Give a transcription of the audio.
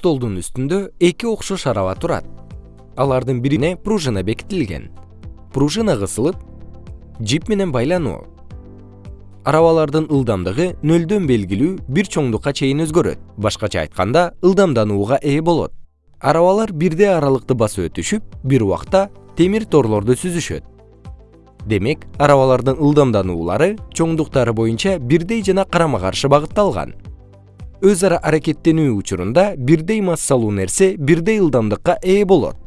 столдун үстүндө эки окшош араба турат. Алардын бирине пружина бекитилген. Пружина кысылып жип менен байлануу. Арабалардын ылдамдыгы нөлдөн белгилүү бир чоңдукка чейин өзгөрөт. Башкача айтканда ылдамданууга ээ болот. Арабалар бирдей аралыкты басып өтүшүп бир убакта темир торлорду сүзүшөт. Демек арабалардын ылдамдануулары чоңдуктары боюнча бирдей жана карама каршы багытталган өз ара аракеттенүү учурунда бирдей массалуу нерсе бирдей ылдамдыкка ээ болот